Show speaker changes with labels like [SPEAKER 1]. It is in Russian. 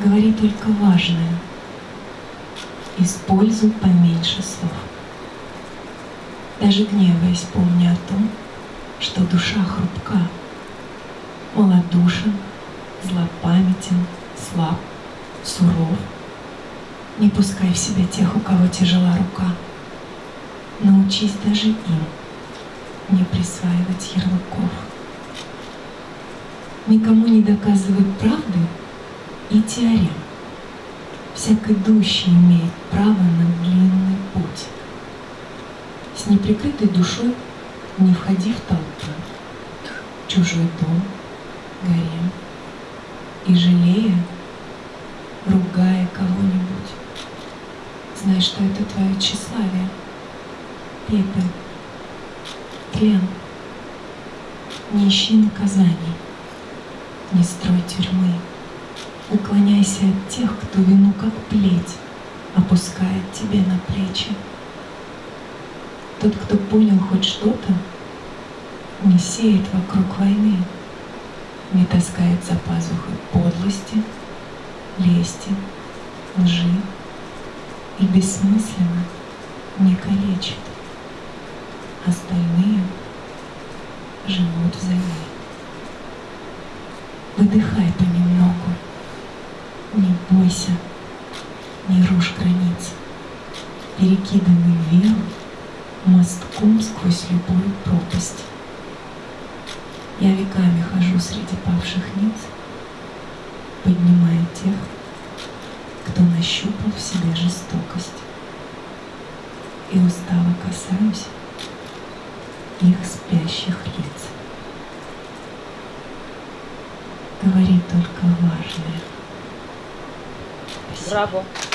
[SPEAKER 1] Говори только важное. Используй поменьше слов. Даже гневаясь, помни о том, что душа хрупка, малодушен, злопамятен, слаб, суров. Не пускай в себя тех, у кого тяжела рука. Научись даже им не присваивать ярлыков. Никому не доказывай правды и теорем. Всяк идущий имеет право на длинный путь. С неприкрытой душой не входи в толпу, чужой дом, гарем, и жалея, ругая кого-нибудь. Знай, что это твое тщеславие, пепел, тлен. Не ищи наказаний, не строй тюрьмы. Уклоняйся от тех, кто вину как плеть опускает тебе на плечи. Тот, кто понял хоть что-то, не сеет вокруг войны, не таскает за пазухой подлости, лести, лжи и бессмысленно не калечит. Остальные живут взамен. Выдыхай понемногу, не бойся, не рушь границ, перекидывай веру мостком сквозь любую пропасть. Я веками хожу среди павших ниц, поднимая тех, кто нащупал в себе жестокость. И устало касаюсь их спящих лиц. Говори только важное.
[SPEAKER 2] Браво!